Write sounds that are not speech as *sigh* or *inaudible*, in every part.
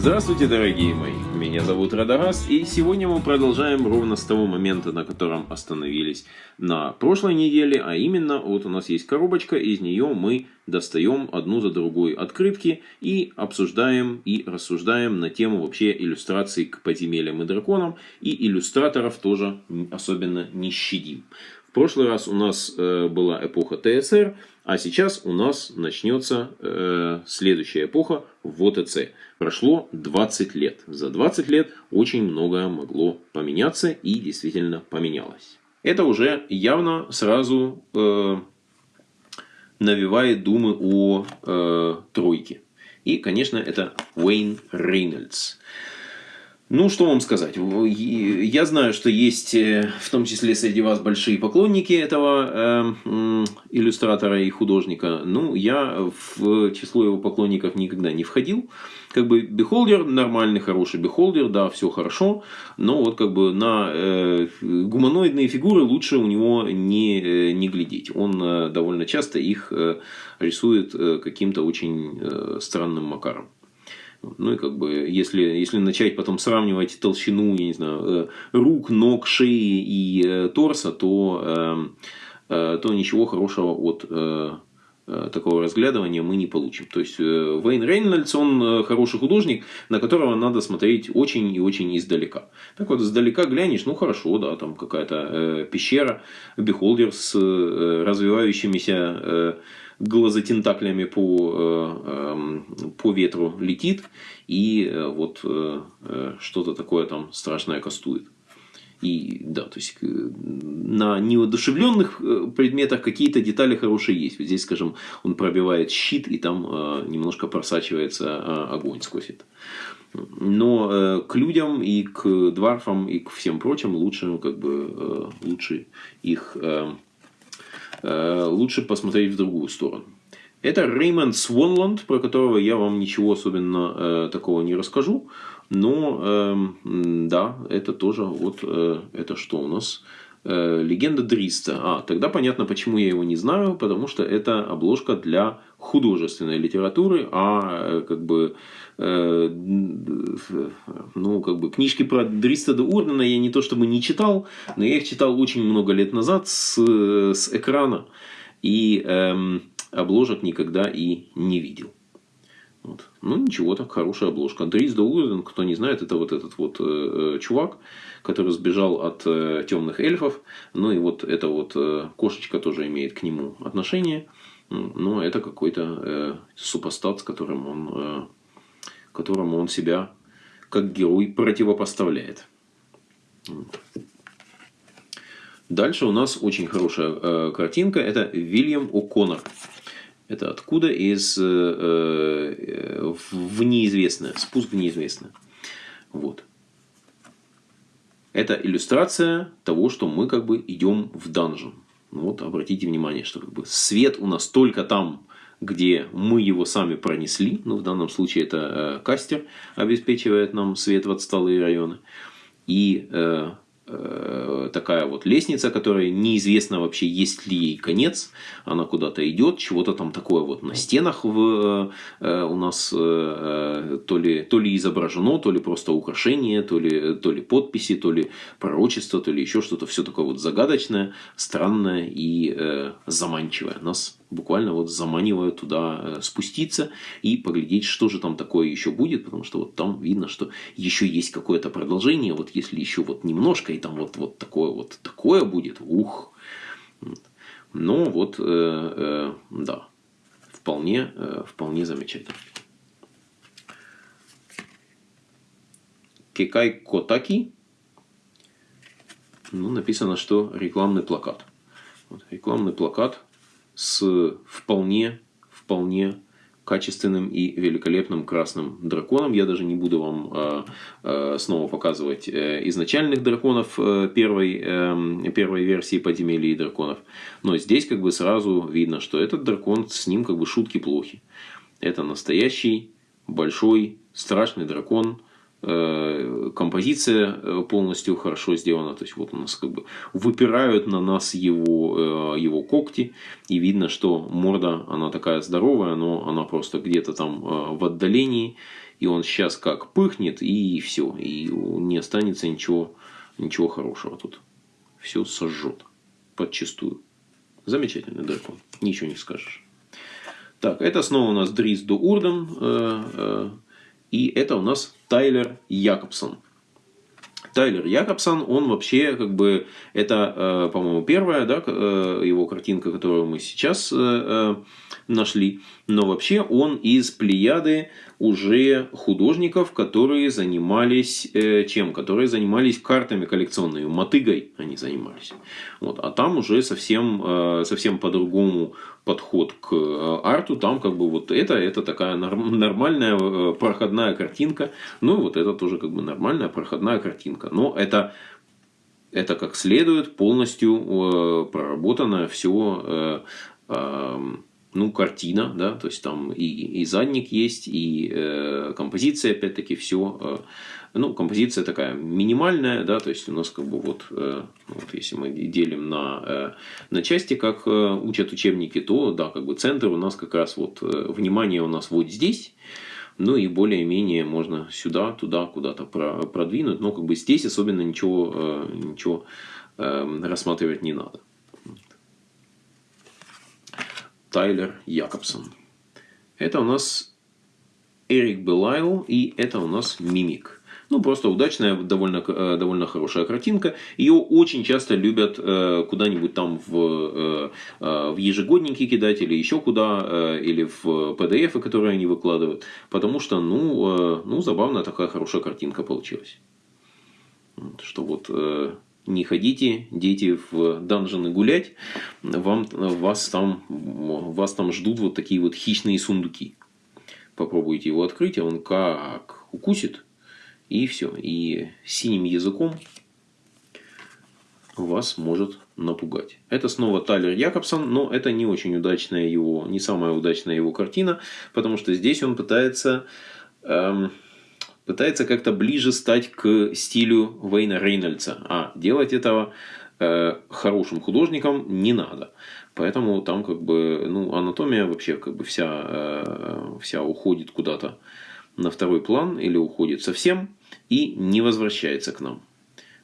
Здравствуйте, дорогие мои! Меня зовут Радагаст, и сегодня мы продолжаем ровно с того момента, на котором остановились на прошлой неделе, а именно, вот у нас есть коробочка, из нее мы достаем одну за другой открытки и обсуждаем и рассуждаем на тему вообще иллюстраций к подземельям и драконам, и иллюстраторов тоже особенно не щадим. В прошлый раз у нас э, была эпоха ТСР, а сейчас у нас начнется э, следующая эпоха в ОТЦ. Прошло 20 лет. За 20 лет очень многое могло поменяться и действительно поменялось. Это уже явно сразу э, навевает думы о э, тройке. И, конечно, это Уэйн Рейнольдс. Ну, что вам сказать. Я знаю, что есть э, в том числе среди вас большие поклонники этого э, иллюстратора и художника. Ну, я в число его поклонников никогда не входил. Как бы бихолдер нормальный, хороший бихолдер, да, все хорошо. Но вот как бы на э, гуманоидные фигуры лучше у него не, э, не глядеть. Он э, довольно часто их э, рисует э, каким-то очень э, странным макаром. Ну и как бы, если, если начать потом сравнивать толщину, я не знаю, э, рук, ног, шеи и э, торса, то, э, то ничего хорошего от такого разглядывания мы не получим. То есть Вейн Рейнольдс, он хороший художник, на которого надо смотреть очень и очень издалека. Так вот, издалека глянешь, ну хорошо, да, там какая-то пещера, бихолдер с развивающимися глазотентаклями по, э, эм, по ветру летит и э, вот э, что-то такое там страшное кастует. И да, то есть на неодушевленных предметах какие-то детали хорошие есть. Вот здесь, скажем, он пробивает щит, и там немножко просачивается огонь сквозь это. Но к людям и к дварфам и к всем прочим лучше, как бы, лучше их лучше посмотреть в другую сторону. Это Реймонд Свонланд, про которого я вам ничего особенно э, такого не расскажу. Но э, да, это тоже вот э, это что у нас? Э, Легенда Дриста. А, тогда понятно, почему я его не знаю, потому что это обложка для художественной литературы, а э, как бы э, ну как бы книжки про Дриста де Урдена я не то чтобы не читал, но я их читал очень много лет назад с, с экрана и эм, обложек никогда и не видел. Вот. Ну ничего, так хорошая обложка. Дрис Доуэрден, кто не знает, это вот этот вот э, э, чувак, который сбежал от э, темных эльфов. Ну и вот эта вот э, кошечка тоже имеет к нему отношение. Но это какой-то э, супостат, с которым он, э, которому он себя как герой противопоставляет. Дальше у нас очень хорошая э, картинка. Это Вильям О'Коннор. Это откуда? Из э, э, в неизвестное. Спуск в неизвестное. Вот. Это иллюстрация того, что мы как бы идем в данжен. Ну вот обратите внимание, что как бы свет у нас только там, где мы его сами пронесли. Ну, в данном случае это э, кастер обеспечивает нам свет в отсталые районы. И э, такая вот лестница, которая неизвестно вообще, есть ли ей конец. Она куда-то идет, чего-то там такое вот на стенах в, э, у нас э, то, ли, то ли изображено, то ли просто украшение, то ли, то ли подписи, то ли пророчество, то ли еще что-то. Все такое вот загадочное, странное и э, заманчивое. Нас буквально вот заманивают туда э, спуститься и поглядеть, что же там такое еще будет, потому что вот там видно, что еще есть какое-то продолжение, вот если еще вот немножко, и там вот, вот такое вот такое будет, ух. Ну вот, э, э, да, вполне, э, вполне замечательно. Кекай Котаки. Ну, написано, что рекламный плакат. Вот, рекламный плакат с вполне, вполне качественным и великолепным красным драконом. Я даже не буду вам э, э, снова показывать э, изначальных драконов э, первой, э, первой версии подземелья и драконов. Но здесь как бы сразу видно, что этот дракон, с ним как бы шутки плохи. Это настоящий, большой, страшный дракон композиция э, полностью хорошо сделана. То есть вот у нас как бы выпирают на нас его, э, его когти. И видно, что морда, она такая здоровая, но она просто где-то там в отдалении. и он сейчас как пыхнет, и все, и не останется ничего, ничего хорошего тут. Все сожжет подчистую. Замечательный дракон, ничего не скажешь. Так, это снова у нас Дрис до Урден, э, э, и это у нас Тайлер Якобсон. Тайлер Якобсон, он вообще, как бы, это, э, по-моему, первая, да, э, его картинка, которую мы сейчас э, нашли. Но вообще он из плеяды уже художников, которые занимались чем? Которые занимались картами коллекционными, мотыгой они занимались. Вот. А там уже совсем, совсем по-другому подход к арту. Там как бы вот это, это такая нормальная проходная картинка. Ну и вот это тоже как бы нормальная проходная картинка. Но это это как следует полностью э, проработанное все э, э, ну, картина, да, то есть там и, и задник есть, и э, композиция, опять-таки, все, э, ну, композиция такая минимальная, да, то есть у нас как бы вот, э, вот если мы делим на, э, на части, как э, учат учебники, то, да, как бы центр у нас как раз вот, э, внимание у нас вот здесь, ну и более-менее можно сюда, туда, куда-то продвинуть. Но как бы здесь особенно ничего, э, ничего эм, рассматривать не надо. Тайлер Якобсон. Это у нас Эрик Белайл и это у нас Мимик. Ну, просто удачная, довольно, э, довольно хорошая картинка. Ее очень часто любят э, куда-нибудь там в, э, в ежегодники кидать или еще куда, или в PDF, которые они выкладывают. Потому что, ну, ну забавная такая хорошая картинка получилась. Что вот не ходите, дети, в данжены гулять, вам, вас, там, вас там ждут вот такие вот хищные сундуки. Попробуйте его открыть, а он как укусит, и все. И синим языком вас может напугать. Это снова Тайлер Якобсон, но это не очень удачная его, не самая удачная его картина, потому что здесь он пытается, эм, пытается как-то ближе стать к стилю Вейна Рейнольдса. А делать этого э, хорошим художником не надо. Поэтому там как бы, ну, анатомия вообще как бы вся, э, вся уходит куда-то на второй план или уходит совсем и не возвращается к нам.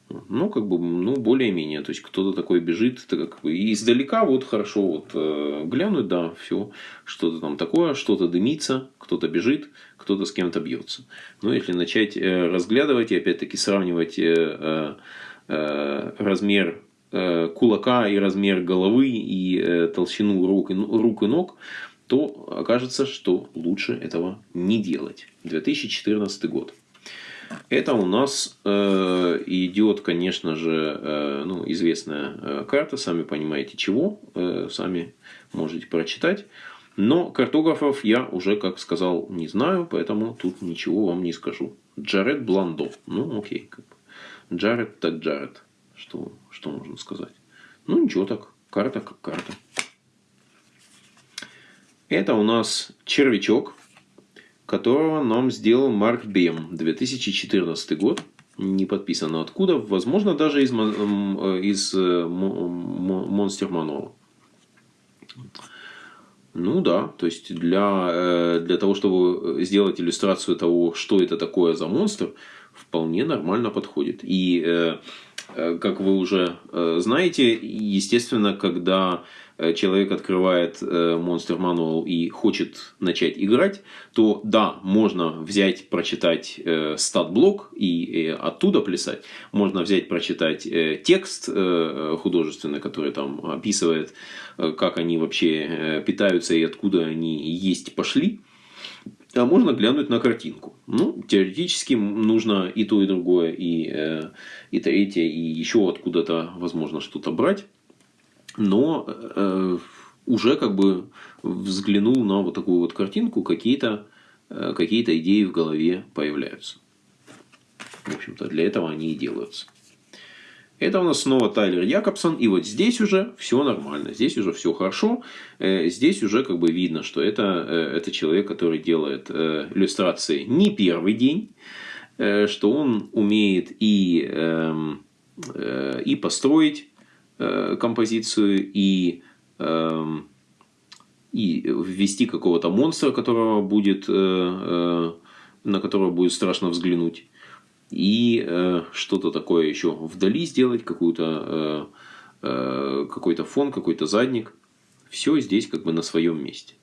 Ну, как бы, ну, более-менее. То есть, кто-то такой бежит, это как бы, издалека вот хорошо вот э, глянуть, да, все, что-то там такое, что-то дымится, кто-то бежит, кто-то с кем-то бьется. Но если начать э, разглядывать и опять-таки сравнивать э, э, э размер э, кулака и размер головы и э, толщину рук и, рук и ног, то окажется, что лучше этого не делать. 2014 год. Это у нас э, идет, конечно же, э, ну, известная э, карта, сами понимаете чего, э, сами можете прочитать. Но картографов я уже, как сказал, не знаю, поэтому тут ничего вам не скажу. Джаред Бландо. Ну, окей. Как бы. Джаред так Джаред. Что, что можно сказать? Ну, ничего так. Карта как карта. Это у нас червячок которого нам сделал Марк Бем, 2014 год. Не подписано откуда, возможно, даже из, э, из э, Monster Manual. Ну да, то есть для, э, для того, чтобы сделать иллюстрацию того, что это такое за монстр, вполне нормально подходит. И как вы уже знаете, естественно, когда Э, человек открывает э, Monster Manual и хочет начать играть, то да, можно взять, прочитать э, стат-блок и оттуда плясать. Можно взять, прочитать текст художественный, который там описывает, как они вообще питаются и откуда они есть пошли. А можно глянуть на картинку. Ну, теоретически нужно и то, и другое, и, и третье, и еще откуда-то, возможно, что-то брать но э, уже как бы взглянул на вот такую вот картинку, какие-то э, какие идеи в голове появляются. В общем-то, для этого они и делаются. Это у нас снова Тайлер Якобсон. И вот здесь уже все нормально. Здесь уже все хорошо. Э, здесь уже как бы видно, что это, э, это человек, который делает э, иллюстрации не первый день. Что он умеет и, эм, и построить Э, композицию и, э, и ввести какого-то монстра, которого будет э, на которое будет страшно взглянуть. И э, что-то такое еще вдали сделать, какую-то, э, э, какой-то фон, какой-то задник. Все здесь как бы на своем месте.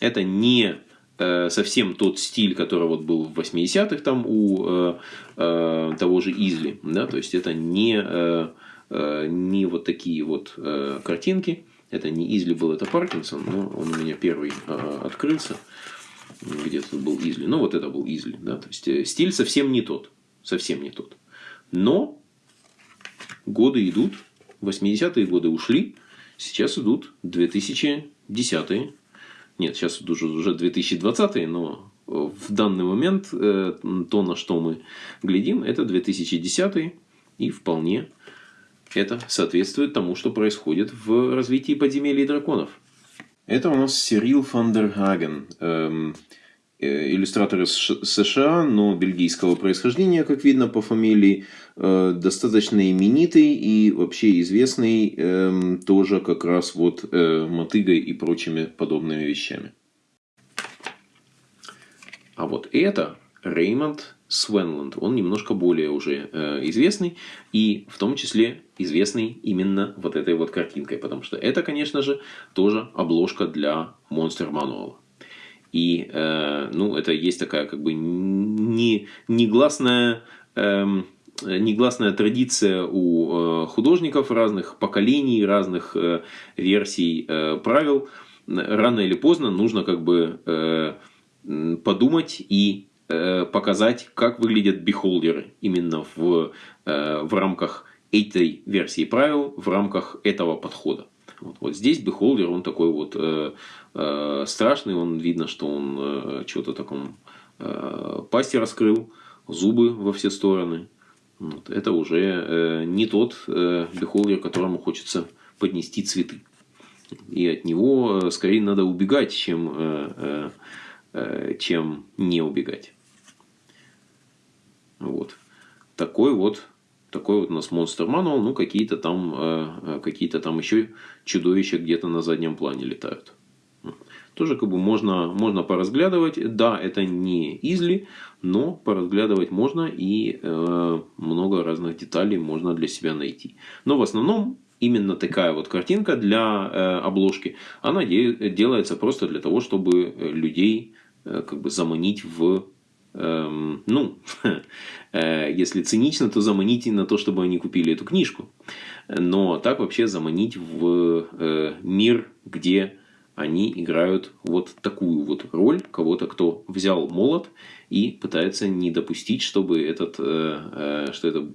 Это не э, совсем тот стиль, который вот был в 80-х там у э, э, того же Изли. Да? То есть это не, э, э, не вот такие вот э, картинки. Это не Изли был, это Паркинсон, но он у меня первый э, открылся. Где тут был Изли. Ну, вот это был Изли. Да? То есть, э, стиль совсем не тот. Совсем не тот. Но годы идут. 80-е годы ушли. Сейчас идут 2010-е. Нет, сейчас уже, уже 2020, но в данный момент э, то, на что мы глядим, это 2010 и вполне это соответствует тому, что происходит в развитии подземелий драконов. Это у нас Сирил Фандерхаген. Эм, Э, иллюстратор из США, но бельгийского происхождения, как видно по фамилии, э, достаточно именитый и вообще известный эм, тоже как раз вот э, мотыгой и прочими подобными вещами. А вот это Реймонд Свенланд. Он немножко более уже известный и в том числе известный именно вот этой вот картинкой, потому что это, конечно же, тоже обложка для Monster Manual. И, э, ну, это есть такая как бы не, негласная, э, негласная традиция у э, художников разных поколений, разных э, версий э, правил. Рано или поздно нужно как бы подумать и показать, как выглядят бихолдеры именно в, в рамках этой версии правил, в рамках этого подхода. Вот, вот здесь бихолдер, он такой вот э, э, страшный, он видно, что он э, что-то таком э, пасти раскрыл, зубы во все стороны. Вот, это уже э, не тот э, бихолдер, которому хочется поднести цветы. И от него э, скорее надо убегать, чем, э, э, э, чем не убегать. Вот. Такой вот такой вот у нас Monster Manual, ну какие-то там, э, э, какие-то там еще чудовища где-то на заднем плане летают. Тоже как бы можно, можно поразглядывать. Да, это не изли, но поразглядывать можно и э, много разных деталей можно для себя найти. Но в основном именно такая вот картинка для э, обложки, она де делается просто для того, чтобы людей э, как бы заманить в эм, ну, *laughs* э, если цинично, то заманить на то, чтобы они купили эту книжку. Но так вообще заманить в э, мир, где они играют вот такую вот роль кого-то, кто взял молот и пытается не допустить, чтобы этот, э, э что это,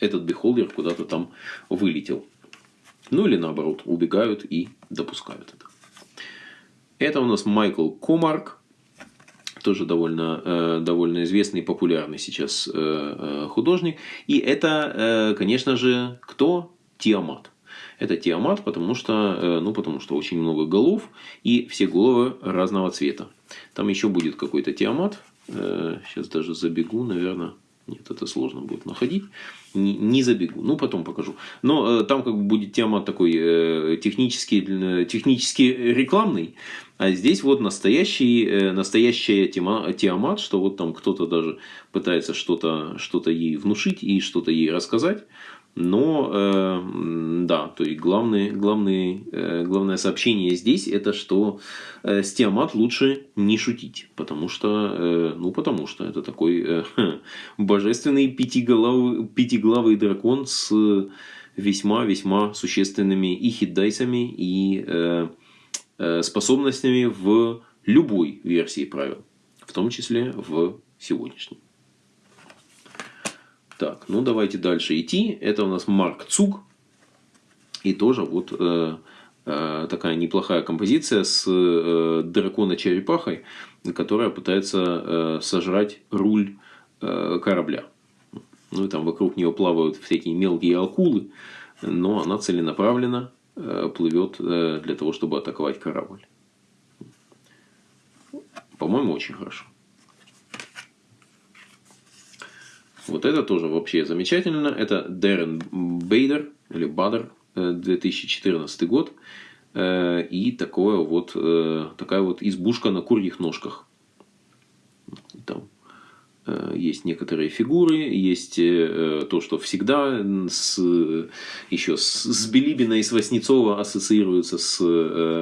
этот бихолдер куда-то там вылетел. Ну или наоборот, убегают и допускают это. Это у нас Майкл Комарк тоже довольно, э, довольно известный и популярный сейчас э, э, художник. И это, конечно же, кто? Тиамат. Это Тиамат, потому что, ну, потому что очень много голов, и все головы разного цвета. Там еще будет какой-то Тиамат. Сейчас даже забегу, наверное. Нет, это сложно будет находить. Не, не забегу. Ну, потом покажу. Но э, там как бы будет тема такой э, технический, э, технически рекламный. А здесь вот настоящий, э, настоящая тема, Тиамат, что вот там кто-то даже пытается что-то что ей внушить и что-то ей рассказать. Но, э, да, то есть главное, главное, э, главное сообщение здесь это, что э, с Тиамат лучше не шутить. Потому что, э, ну, потому что это такой э, *laughs* божественный пятиглавый, пятиглавый дракон с весьма-весьма существенными и хитдайсами, и э, э, способностями в любой версии правил. В том числе в сегодняшней. Так, ну давайте дальше идти. Это у нас Марк Цуг. И тоже вот э, э, такая неплохая композиция с э, дракона-черепахой, которая пытается э, сожрать руль э, корабля. Ну и там вокруг нее плавают всякие мелкие акулы, но она целенаправленно э, плывет э, для того, чтобы атаковать корабль. По-моему, очень хорошо. Вот это тоже вообще замечательно. Это Дэрен Бейдер, или Бадер, 2014 э, год. Э, и такое вот, э, такая вот избушка на курьих ножках. Э, есть некоторые фигуры, есть то, что всегда с, еще с, с Билибина и с Васнецова ассоциируется с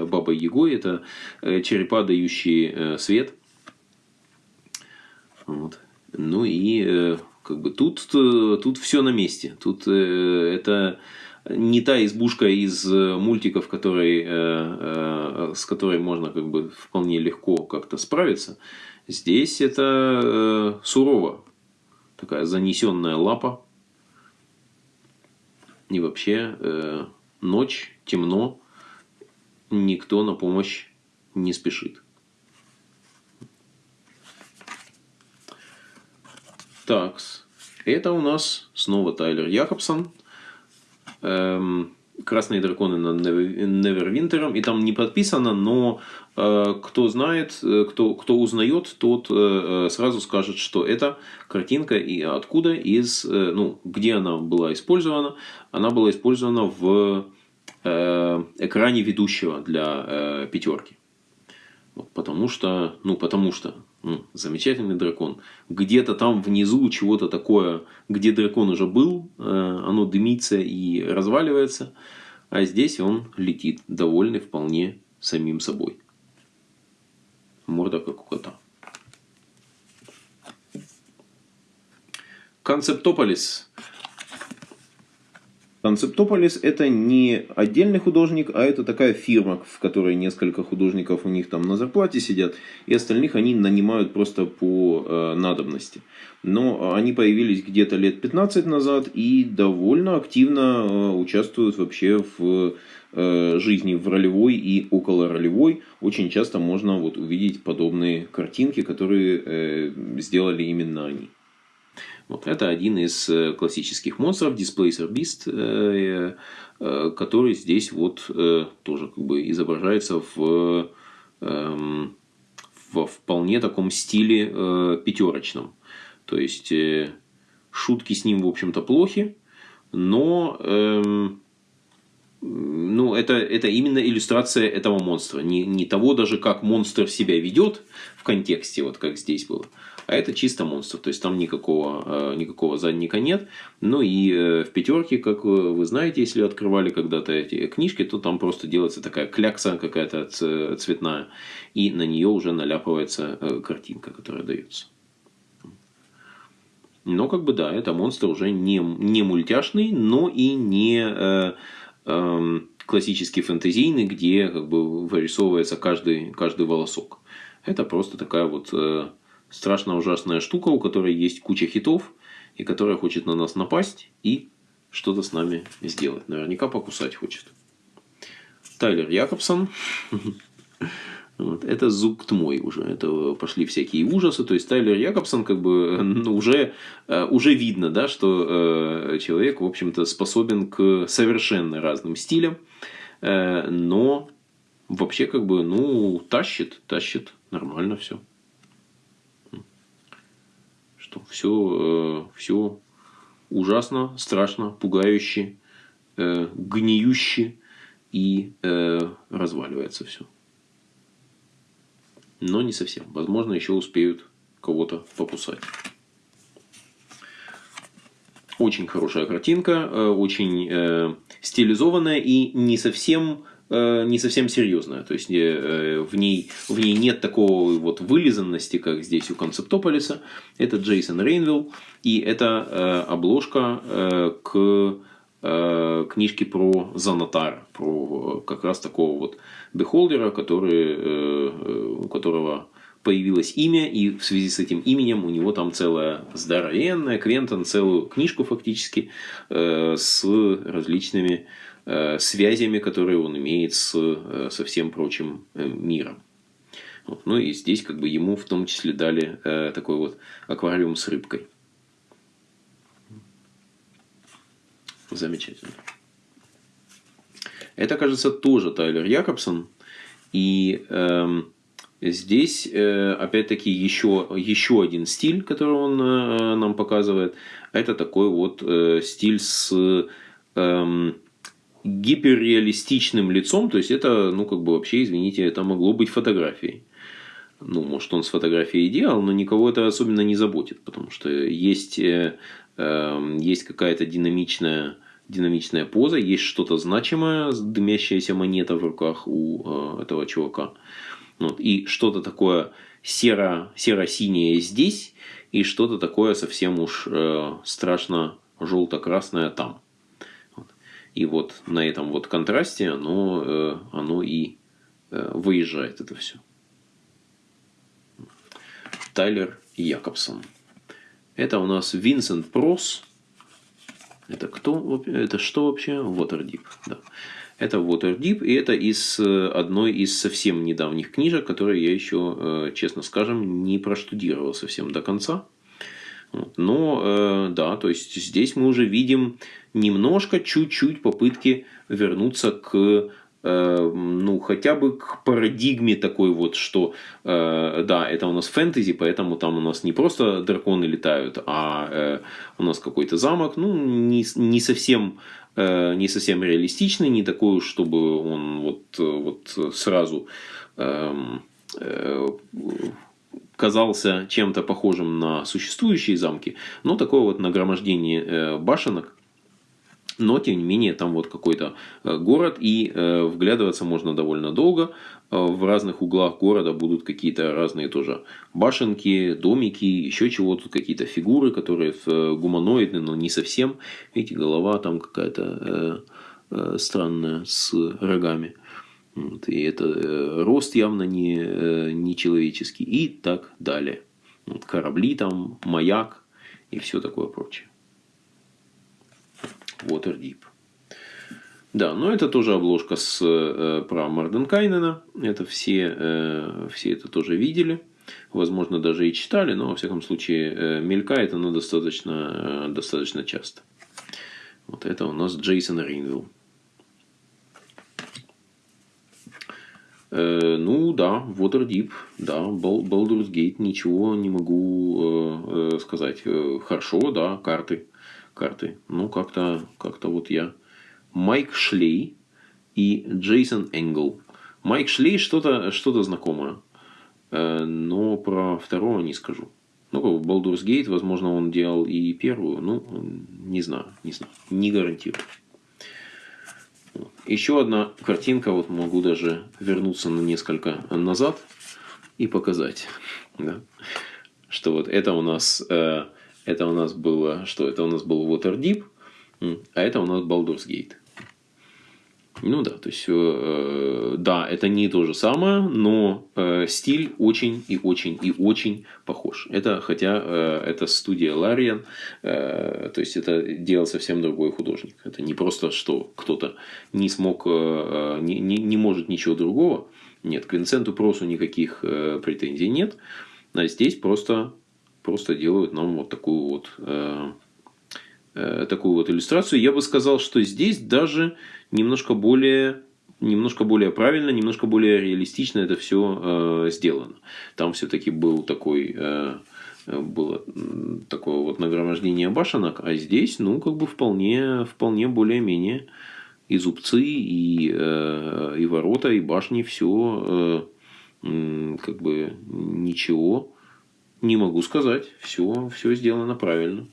Бабой Егой. Это черепа, дающие свет. Вот. Ну и как бы тут, тут все на месте. Тут это не та избушка из мультиков, который, с которой можно как бы вполне легко как-то справиться. Здесь это э, сурово. Такая занесенная лапа. И вообще э, ночь, темно, никто на помощь не спешит. Такс. Это у нас снова Тайлер Якобсон. Эм, Красные драконы на Невервинтером, и там не подписано, но э, кто знает, э, кто, кто узнает, тот э, сразу скажет, что это картинка и откуда, из, ну, где она была использована. Она была использована в экране ведущего для пятерки. Вот, потому что, ну, потому что замечательный дракон. Где-то там внизу чего-то такое, где дракон уже был, э, оно дымится и разваливается. А здесь он летит, довольный вполне самим собой. Морда как у кота. Концептополис Концептополис это не отдельный художник, а это такая фирма, в которой несколько художников у них там на зарплате сидят, и остальных они нанимают просто по э, надобности. Но они появились где-то лет 15 назад и довольно активно э, участвуют вообще в э, жизни в ролевой и около ролевой. Очень часто можно вот увидеть подобные картинки, которые э, сделали именно они. Вот это один из э, классических монстров, Displacer Beast, э, э, который здесь вот тоже как бы изображается в, эм, в вполне таком стиле пятерочном. То есть шутки с ним, в общем-то, плохи, но эм, ну, это, это именно иллюстрация этого монстра. Не, не того даже, как монстр себя ведет в контексте, вот как здесь было, а это чисто монстр, то есть там никакого, э, никакого задника нет. Ну и э, в пятерке, как вы знаете, если открывали когда-то эти книжки, то там просто делается такая клякса какая-то цветная, и на нее уже наляпывается э, картинка, которая дается. Но как бы да, это монстр уже не, не мультяшный, но и не э, э, классический фэнтезийный, где как бы вырисовывается каждый, каждый волосок. Это просто такая вот э, страшно ужасная штука, у которой есть куча хитов, и которая хочет на нас напасть и что-то с нами сделать. Наверняка покусать хочет. Тайлер Якобсон. *laughs* Это зуб мой уже. Это пошли всякие ужасы. То есть Тайлер Якобсон как бы ну, уже, э, уже видно, да, что э, человек, в общем-то, способен к совершенно разным стилям. Э, но вообще как бы, ну, тащит, тащит. Нормально все что все, э, все ужасно, страшно, пугающе, э, гниюще и э, разваливается все. Но не совсем. Возможно, еще успеют кого-то покусать. Очень хорошая картинка, очень стилизованная и не совсем не совсем серьезная. То есть э, в ней, в ней нет такого вот вылизанности, как здесь у Концептополиса. Это Джейсон Рейнвилл. И это э, обложка к книжке про Занатара, про как раз такого вот бехолдера, который, у которого появилось имя, и в связи с этим именем у него там целая здоровенная, Квентон, целую книжку фактически с различными Э, связями, которые он имеет с, э, со всем прочим э, миром. Вот. Ну и здесь как бы ему в том числе дали э, такой вот аквариум с рыбкой. Замечательно. Это, кажется, тоже Тайлер Якобсон. И э, здесь, э, опять-таки, еще, еще один стиль, который он э, нам показывает. Это такой вот э, стиль с... Э, гиперреалистичным лицом, то есть это, ну, как бы вообще, извините, это могло быть фотографией. ну, может, он с фотографией делал, но никого это особенно не заботит, потому что есть, э, э, есть какая-то динамичная, динамичная поза, есть что-то значимое, дымящаяся монета в руках у э, этого чувака. Вот, и что-то такое серо, серо-синее здесь, и что-то такое совсем уж э, страшно желто-красное там. И вот на этом вот контрасте оно, э, оно и э, выезжает это все. Тайлер Якобсон. Это у нас Винсент Прос. Это кто? Это что вообще? Waterdeep. Да. Это Waterdeep, и это из э, одной из совсем недавних книжек, которые я еще, честно скажем, не проштудировал совсем до конца. Но, э, да, то есть здесь мы уже видим немножко, чуть-чуть попытки вернуться к ну, хотя бы к парадигме такой вот, что, да, это у нас фэнтези, поэтому там у нас не просто драконы летают, а у нас какой-то замок, ну, не, не совсем Э, не совсем реалистичный, не такой, чтобы он вот, вот сразу эм, э, казался чем-то похожим на существующие замки, но такое вот нагромождение э, башенок, но тем не менее там вот какой-то город и вглядываться можно довольно долго, в разных углах города будут какие-то разные тоже башенки, домики, еще чего-то, какие-то фигуры, которые э, гуманоидны, но не совсем. Видите, голова там какая-то э, э, странная с рогами. Вот, и это э, рост явно не, э, не человеческий и так далее. Вот, корабли там, маяк и все такое прочее. Waterdeep. Да, но это тоже обложка с, э, про Марденкайнена. Это все, э, все это тоже видели. Возможно, даже и читали, но, во всяком случае, э, мелькает оно достаточно, э, достаточно часто. Вот это у нас Джейсон Ринвилл. Ну да, Waterdeep, да, Baldur's Gate, ничего не могу э, э, сказать. Э, хорошо, да, карты, карты. Ну, как-то как вот я Майк Шлей и Джейсон Энгл. Майк Шлей что-то что знакомое. Э, но про второго не скажу. Ну, Baldur's Gate, возможно, он делал и первую. Ну, не знаю, не знаю. Не гарантирую. Еще одна картинка, вот могу даже вернуться на несколько назад и показать, да, что вот это у нас, э, это у нас было, что это у нас был Waterdeep, а это у нас Baldur's Gate. Ну да, то есть, э, да, это не то же самое, но э, стиль очень и очень и очень похож. Это, хотя э, это студия Лариан, э, то есть, это делал совсем другой художник. Это не просто, что кто-то не смог, э, э не, не, не может ничего другого. Нет, к Винсенту Просу никаких э, претензий нет. А здесь просто, просто делают нам вот такую вот... Э, Э, такую вот иллюстрацию. Я бы сказал, что здесь даже немножко более немножко более правильно, немножко более реалистично это все э, сделано. Там все-таки был такой э, было такое вот нагромождение башенок, а здесь, ну, как бы вполне, вполне более-менее и зубцы, и, э, и ворота, и башни, все э, как бы ничего не могу сказать. Все, все сделано правильно.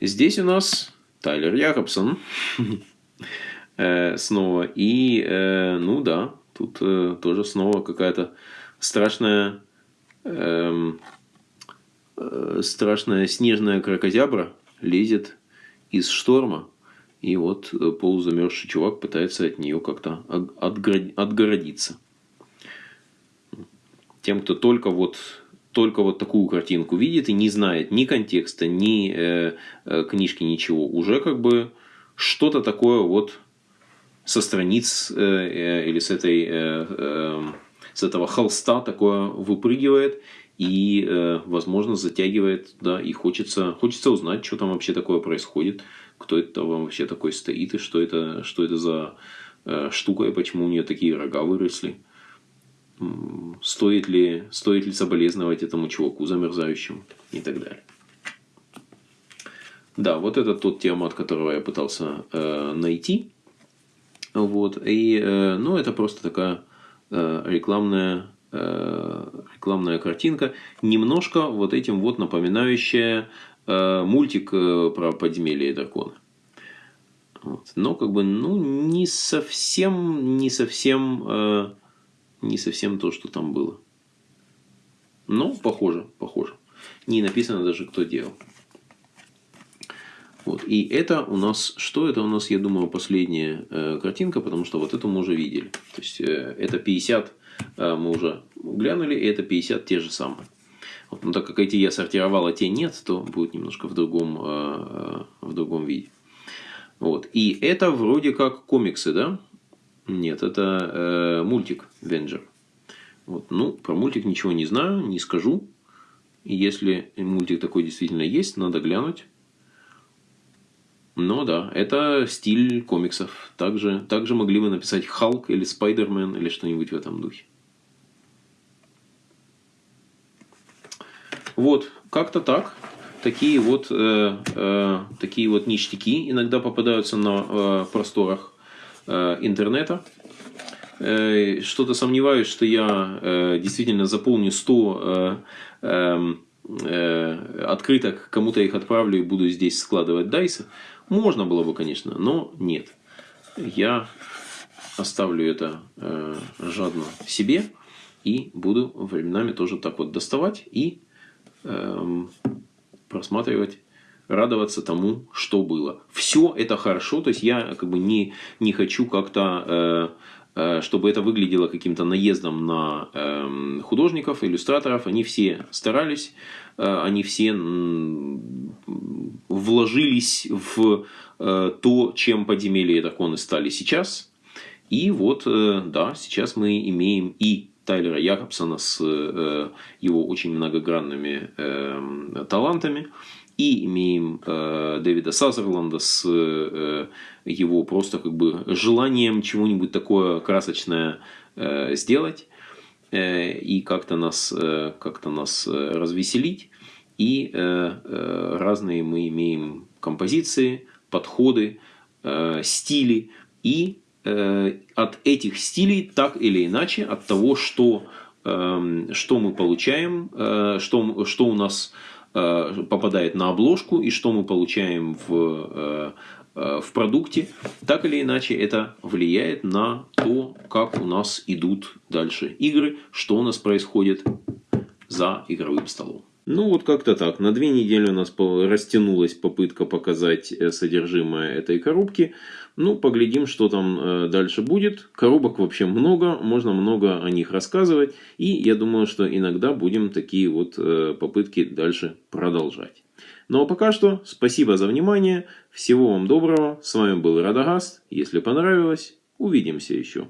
Здесь у нас Тайлер Якобсон э, снова. И, э, ну да, тут э, тоже снова какая-то страшная, эм, страшная снежная крокозябра лезет из шторма. И вот полузамерзший чувак пытается от нее как-то отгородиться. Тем, кто только вот только вот такую картинку видит и не знает ни контекста, ни э, э, книжки, ничего, уже как бы что-то такое вот со страниц э, э, или с этой э, э, с этого холста такое выпрыгивает и, э, возможно, затягивает, да, и хочется, хочется узнать, что там вообще такое происходит, кто это там вообще такой стоит и что это, что это за э, штука и почему у нее такие рога выросли стоит ли, стоит ли соболезновать этому чуваку замерзающему и так далее. Да, вот это тот тема, от которого я пытался э, найти. Вот, и, э, ну, это просто такая рекламная, рекламная картинка, немножко вот этим вот напоминающая мультик про подземелье и дракона. Вот. Но как бы, ну, не совсем, не совсем, э, не совсем то, что там было. Но похоже, похоже. Не написано даже, кто делал. Вот. И это у нас, что это у нас, я думаю, последняя э, картинка, потому что вот эту мы уже видели. То есть, э, это 50 э, мы уже глянули, и это 50 те же самые. Вот. Но так как эти я сортировал, а те нет, то будет немножко в другом, э, э в другом виде. Вот. И это вроде как комиксы, да? Нет, это э, мультик Венджер. Вот. Ну, про мультик ничего не знаю, не скажу. Если мультик такой действительно есть, надо глянуть. Но да, это стиль комиксов. Также, также могли бы написать Халк или Спайдермен или что-нибудь в этом духе. Вот, как-то так такие вот, э, э, такие вот ништяки иногда попадаются на э, просторах интернета. Э, Что-то сомневаюсь, что я э, действительно заполню 100 э, э, э, открыток, кому-то их отправлю и буду здесь складывать дайсы. Можно было бы, конечно, но нет. Я оставлю это э, жадно себе и буду временами тоже так вот доставать и эм, просматривать, радоваться тому, что было. Все это хорошо, то есть я как бы не, не хочу как-то, э, э, чтобы это выглядело каким-то наездом на э, художников, иллюстраторов. Они все старались, э, они все вложились в э, то, чем подземелья и драконы стали сейчас. И вот, э, да, сейчас мы имеем и Тайлера Якобсона с э, его очень многогранными э, талантами. И имеем э, Дэвида Сазерланда с э, его просто как бы желанием чего-нибудь такое красочное э, сделать э, и как-то нас, э, как нас развеселить. И э, э, разные мы имеем композиции, подходы, э, стили и Э, от этих стилей так или иначе, от того, что, эм, что мы получаем, э, что, что у нас э, попадает на обложку и что мы получаем в, в продукте, так или иначе это влияет на то, как у нас идут дальше игры, что у нас происходит за игровым столом. Ну вот как-то так. На две недели у нас растянулась попытка показать содержимое этой коробки. Ну, поглядим, что там э, дальше будет. Коробок вообще много, можно много о них рассказывать. И я думаю, что иногда будем такие вот э, попытки дальше продолжать. Ну а пока что, спасибо за внимание. Всего вам доброго. С вами был Радагаст. Если понравилось, увидимся еще.